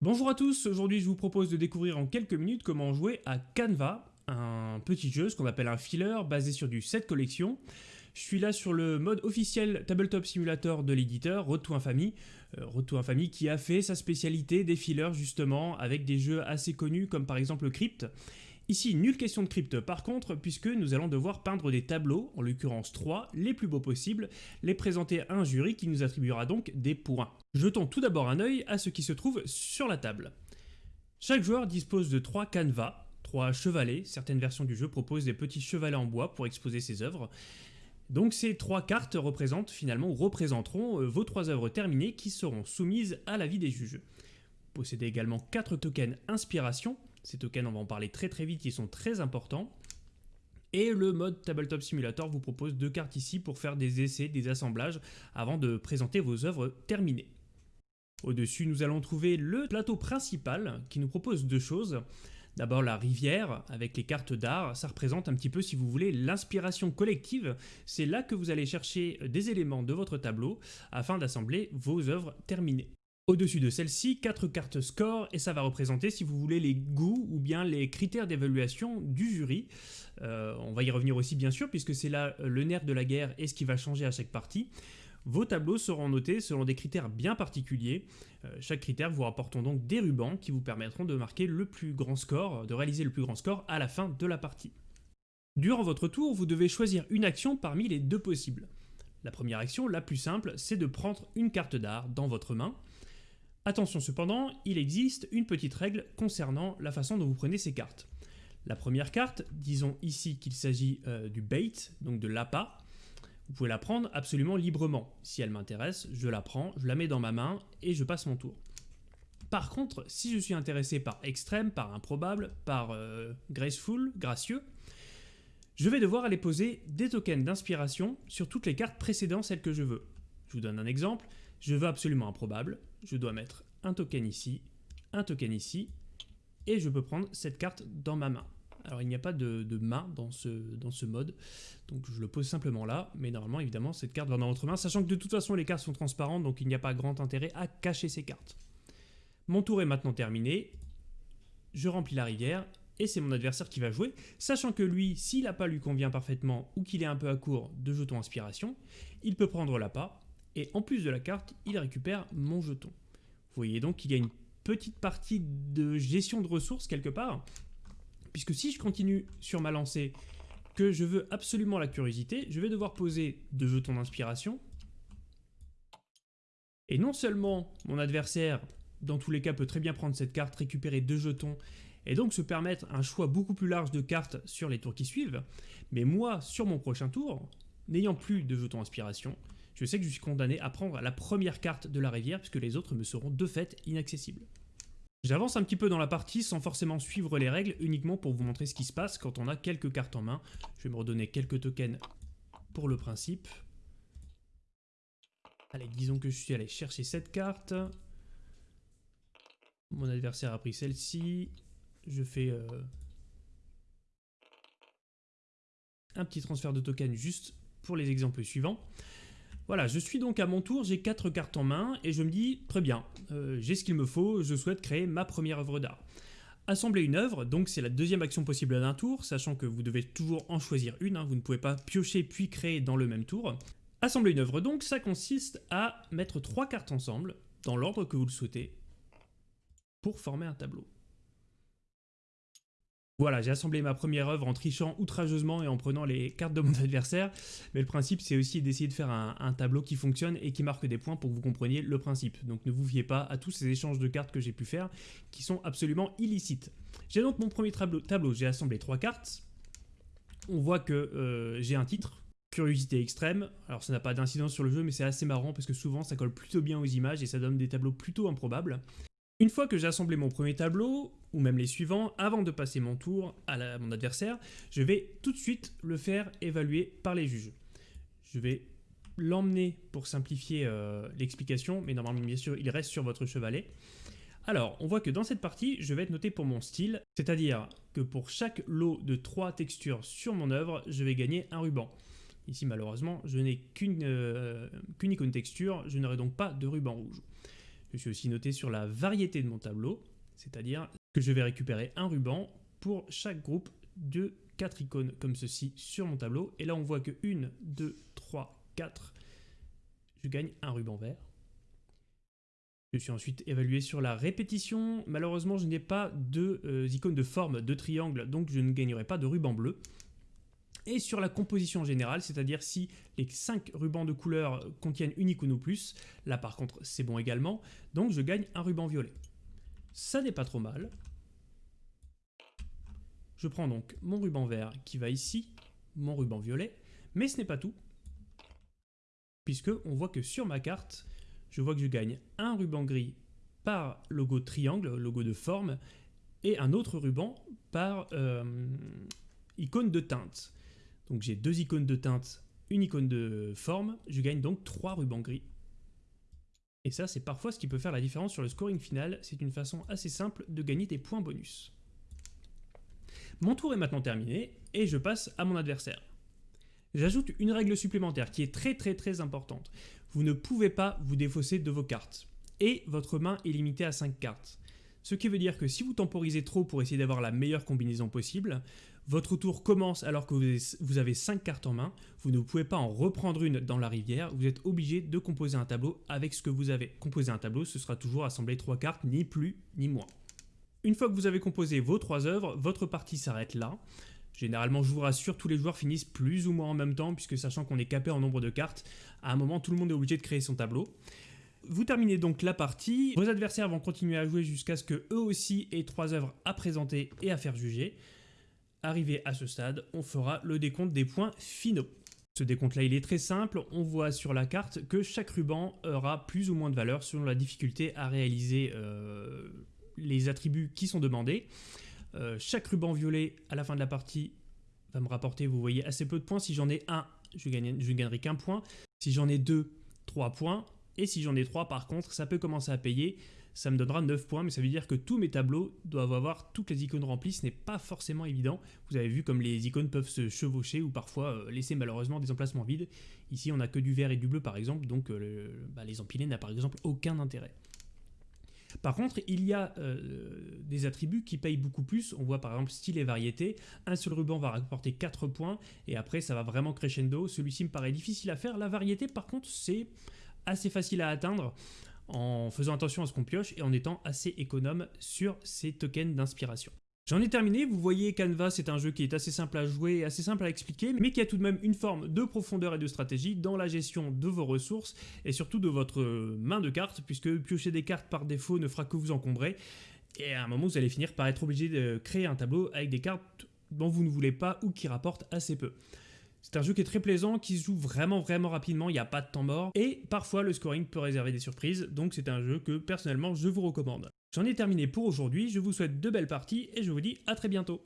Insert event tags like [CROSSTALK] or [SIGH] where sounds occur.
Bonjour à tous, aujourd'hui je vous propose de découvrir en quelques minutes comment jouer à Canva, un petit jeu, ce qu'on appelle un filler, basé sur du set collection. Je suis là sur le mode officiel Tabletop Simulator de l'éditeur, to Infamy, euh, to Infamy qui a fait sa spécialité des fillers justement avec des jeux assez connus comme par exemple Crypt. Ici, nulle question de crypte par contre, puisque nous allons devoir peindre des tableaux, en l'occurrence 3, les plus beaux possibles, les présenter à un jury qui nous attribuera donc des points. Jetons tout d'abord un œil à ce qui se trouve sur la table. Chaque joueur dispose de 3 canevas, 3 chevalets, certaines versions du jeu proposent des petits chevalets en bois pour exposer ses œuvres. Donc ces trois cartes représentent finalement ou représenteront euh, vos trois œuvres terminées qui seront soumises à l'avis des juges. Possédez également 4 tokens inspiration ces tokens, on va en parler très très vite, ils sont très importants. Et le mode Tabletop Simulator vous propose deux cartes ici pour faire des essais, des assemblages, avant de présenter vos œuvres terminées. Au-dessus, nous allons trouver le plateau principal qui nous propose deux choses. D'abord la rivière avec les cartes d'art, ça représente un petit peu si vous voulez l'inspiration collective, c'est là que vous allez chercher des éléments de votre tableau afin d'assembler vos œuvres terminées. Au-dessus de celle-ci, quatre cartes score, et ça va représenter, si vous voulez, les goûts ou bien les critères d'évaluation du jury. Euh, on va y revenir aussi, bien sûr, puisque c'est là euh, le nerf de la guerre et ce qui va changer à chaque partie. Vos tableaux seront notés selon des critères bien particuliers. Euh, chaque critère vous rapportons donc des rubans qui vous permettront de marquer le plus grand score, de réaliser le plus grand score à la fin de la partie. Durant votre tour, vous devez choisir une action parmi les deux possibles. La première action, la plus simple, c'est de prendre une carte d'art dans votre main, Attention cependant, il existe une petite règle concernant la façon dont vous prenez ces cartes. La première carte, disons ici qu'il s'agit euh, du bait, donc de l'appât, vous pouvez la prendre absolument librement. Si elle m'intéresse, je la prends, je la mets dans ma main et je passe mon tour. Par contre, si je suis intéressé par extrême, par improbable, par euh, graceful, gracieux, je vais devoir aller poser des tokens d'inspiration sur toutes les cartes précédant celles que je veux. Je vous donne un exemple. Je veux absolument improbable, je dois mettre un token ici, un token ici, et je peux prendre cette carte dans ma main. Alors il n'y a pas de, main dans ce, dans ce mode, donc je le pose simplement là, mais normalement évidemment cette carte va dans votre main, sachant que de toute façon les cartes sont transparentes, donc il n'y a pas grand intérêt à cacher ces cartes. Mon tour est maintenant terminé, je remplis la rivière, et c'est mon adversaire qui va jouer, sachant que lui, s'il n'a pas lui convient parfaitement, ou qu'il est un peu à court de jetons inspiration, il peut prendre l'appât, et en plus de la carte, il récupère mon jeton. Vous voyez donc qu'il y a une petite partie de gestion de ressources quelque part, puisque si je continue sur ma lancée, que je veux absolument la curiosité, je vais devoir poser deux jetons d'inspiration. Et non seulement mon adversaire, dans tous les cas, peut très bien prendre cette carte, récupérer deux jetons, et donc se permettre un choix beaucoup plus large de cartes sur les tours qui suivent, mais moi, sur mon prochain tour, n'ayant plus de jetons inspiration, je sais que je suis condamné à prendre la première carte de la rivière puisque les autres me seront de fait inaccessibles. J'avance un petit peu dans la partie sans forcément suivre les règles, uniquement pour vous montrer ce qui se passe quand on a quelques cartes en main. Je vais me redonner quelques tokens pour le principe. Allez, disons que je suis allé chercher cette carte. Mon adversaire a pris celle-ci. Je fais euh, un petit transfert de tokens juste pour les exemples suivants. Voilà, je suis donc à mon tour, j'ai 4 cartes en main et je me dis, très bien, euh, j'ai ce qu'il me faut, je souhaite créer ma première œuvre d'art. Assembler une œuvre, donc c'est la deuxième action possible d'un tour, sachant que vous devez toujours en choisir une, hein, vous ne pouvez pas piocher puis créer dans le même tour. Assembler une œuvre donc, ça consiste à mettre trois cartes ensemble, dans l'ordre que vous le souhaitez, pour former un tableau. Voilà, j'ai assemblé ma première œuvre en trichant outrageusement et en prenant les cartes de mon [LAUGHS] adversaire, mais le principe c'est aussi d'essayer de faire un, tableau qui fonctionne et qui marque des points pour que vous compreniez le principe. Donc ne vous fiez pas à tous ces échanges de cartes que j'ai pu faire, qui sont absolument illicites. J'ai donc mon premier tableau, j'ai assemblé trois cartes. On voit que euh, j'ai un titre, Curiosité extrême, alors ça n'a pas d'incidence sur le jeu mais c'est assez marrant parce que souvent ça colle plutôt bien aux images et ça donne des tableaux plutôt improbables. Une fois que j'ai assemblé mon premier tableau, ou même les suivants, avant de passer mon tour à, mon adversaire, je vais tout de suite le faire évaluer par les juges. Je vais l'emmener pour simplifier euh, l'explication, mais normalement bien sûr il reste sur votre chevalet. Alors, on voit que dans cette partie, je vais être noté pour mon style, c'est-à-dire que pour chaque lot de 3 textures sur mon œuvre, je vais gagner un ruban. Ici, malheureusement, je n'ai qu'une euh, icône texture, je n'aurai donc pas de ruban rouge. Je suis aussi noté sur la variété de mon tableau, c'est-à-dire que je vais récupérer un ruban pour chaque groupe de 4 icônes comme ceci sur mon tableau. Et là, on voit que 1, 2, 3, 4, je gagne un ruban vert. Je suis ensuite évalué sur la répétition. Malheureusement, je n'ai pas de euh, icônes de forme de triangle, donc je ne gagnerai pas de ruban bleu. Et sur la composition générale, c'est-à-dire si les 5 rubans de couleur contiennent une icône ou plus, là par contre c'est bon également, donc je gagne un ruban violet. Ça n'est pas trop mal. Je prends donc mon ruban vert qui va ici, mon ruban violet, mais ce n'est pas tout, puisque on voit que sur ma carte, je vois que je gagne un ruban gris par logo triangle, logo de forme, et un autre ruban par euh, icône de teinte. Donc j'ai deux icônes de teinte, une icône de forme, je gagne donc trois rubans gris. Et ça, c'est parfois ce qui peut faire la différence sur le scoring final, c'est une façon assez simple de gagner des points bonus. Mon tour est maintenant terminé, et je passe à mon adversaire. J'ajoute une règle supplémentaire qui est très très très importante. Vous ne pouvez pas vous défausser de vos cartes. Et votre main est limitée à 5 cartes. Ce qui veut dire que si vous temporisez trop pour essayer d'avoir la meilleure combinaison possible, votre tour commence alors que vous avez 5 cartes en main, vous ne pouvez pas en reprendre une dans la rivière, vous êtes obligé de composer un tableau avec ce que vous avez. Composer un tableau, ce sera toujours assembler 3 cartes, ni plus ni moins. Une fois que vous avez composé vos 3 œuvres, votre partie s'arrête là. Généralement, je vous rassure, tous les joueurs finissent plus ou moins en même temps, puisque sachant qu'on est capé en nombre de cartes, à un moment, tout le monde est obligé de créer son tableau. Vous terminez donc la partie, vos adversaires vont continuer à jouer jusqu'à ce que eux aussi aient trois œuvres à présenter et à faire juger. Arrivé à ce stade, on fera le décompte des points finaux. Ce décompte-là, il est très simple. On voit sur la carte que chaque ruban aura plus ou moins de valeur selon la difficulté à réaliser euh, les attributs qui sont demandés. Euh, chaque ruban violet à la fin de la partie va me rapporter, vous voyez, assez peu de points. Si j'en ai un, je, ne gagnerai qu'un point. Si j'en ai deux, trois points. Et si j'en ai trois, par contre, ça peut commencer à payer. Ça me donnera 9 points, mais ça veut dire que tous mes tableaux doivent avoir toutes les icônes remplies. Ce n'est pas forcément évident. Vous avez vu comme les icônes peuvent se chevaucher ou parfois euh, laisser malheureusement des emplacements vides. Ici, on n'a que du vert et du bleu, par exemple, donc euh, bah, les empiler n'a par exemple aucun intérêt. Par contre, il y a euh, des attributs qui payent beaucoup plus. On voit par exemple style et variété. Un seul ruban va rapporter 4 points et après ça va vraiment crescendo. Celui-ci me paraît difficile à faire. La variété par contre c'est assez facile à atteindre en faisant attention à ce qu'on pioche et en étant assez économe sur ces tokens d'inspiration. J'en ai terminé, vous voyez Canva c'est un jeu qui est assez simple à jouer assez simple à expliquer, mais qui a tout de même une forme de profondeur et de stratégie dans la gestion de vos ressources et surtout de votre main de cartes, puisque piocher des cartes par défaut ne fera que vous encombrer, et à un moment vous allez finir par être obligé de créer un tableau avec des cartes dont vous ne voulez pas ou qui rapportent assez peu. C'est un jeu qui est très plaisant, qui se joue vraiment vraiment rapidement, il n'y a pas de temps mort, et parfois le scoring peut réserver des surprises, donc c'est un jeu que personnellement je vous recommande. J'en ai terminé pour aujourd'hui, je vous souhaite de belles parties et je vous dis à très bientôt.